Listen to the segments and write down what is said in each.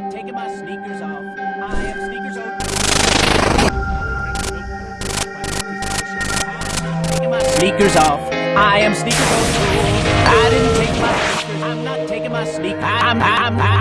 not taking my sneakers off. I am sneakers off. my sneakers off. I am sneakers off. I didn't take my sneakers. I'm not taking my sneakers. I'm, I'm, I'm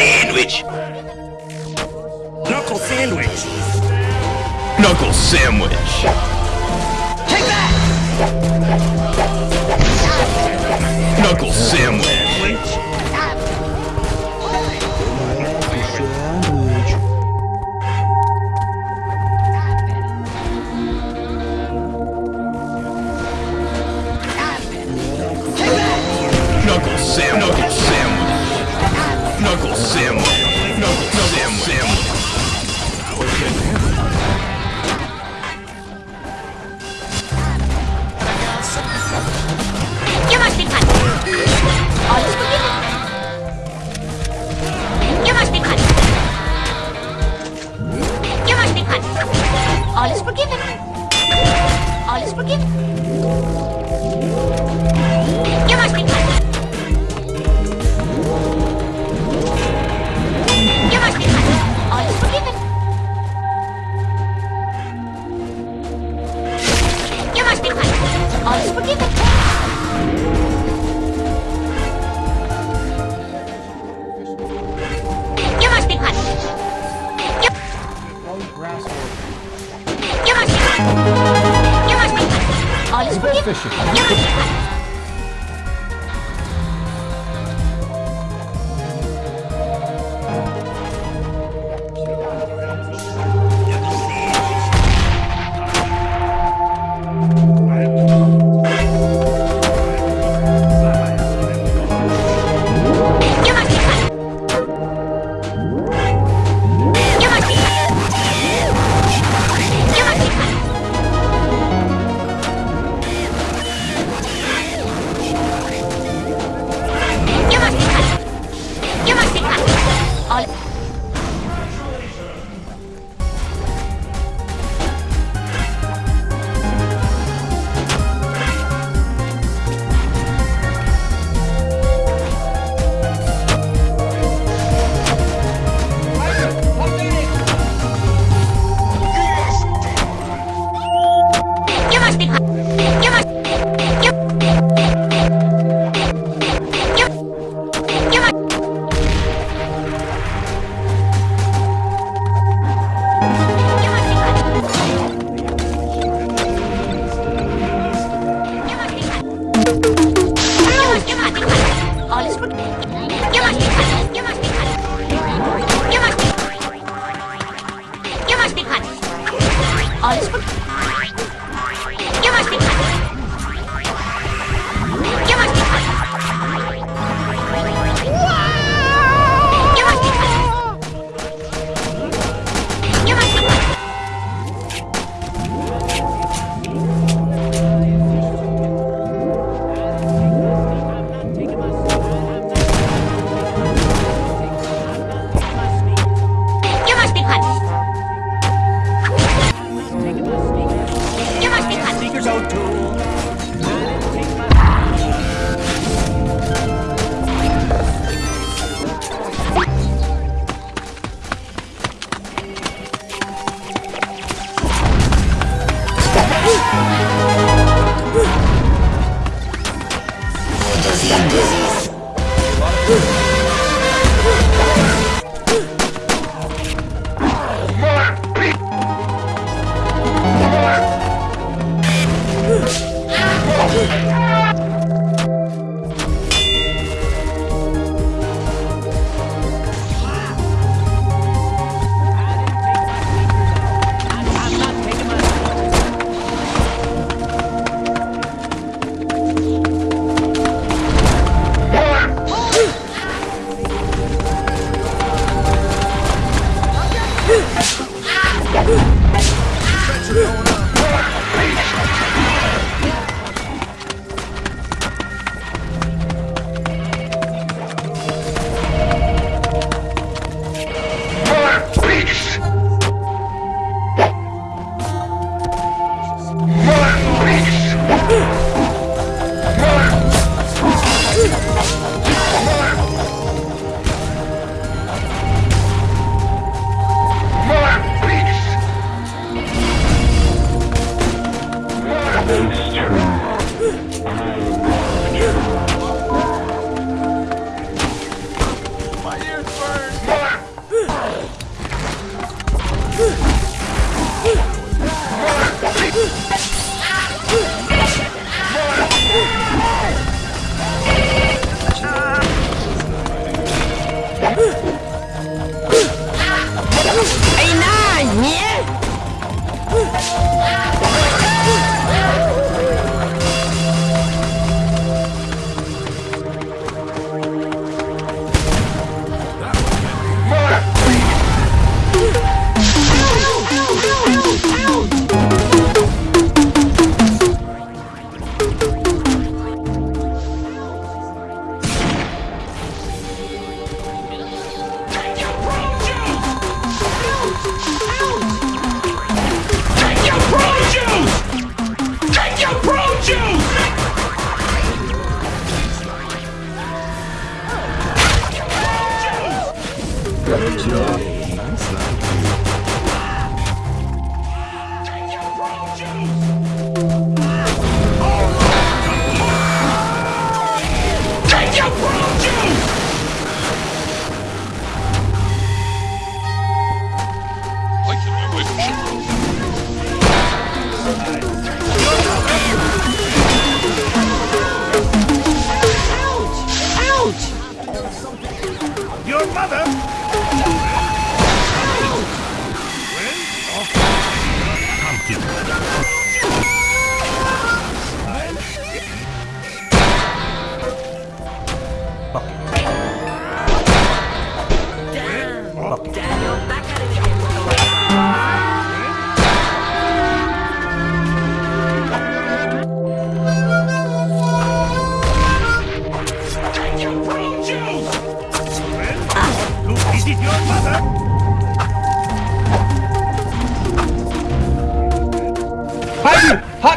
sandwich! Knuckle sandwich! Knuckle sandwich! Take that! Knuckle sandwich! Knuckle sandwich! him. 这血条也不少 Just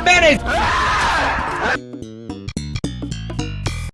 Mayonnaise!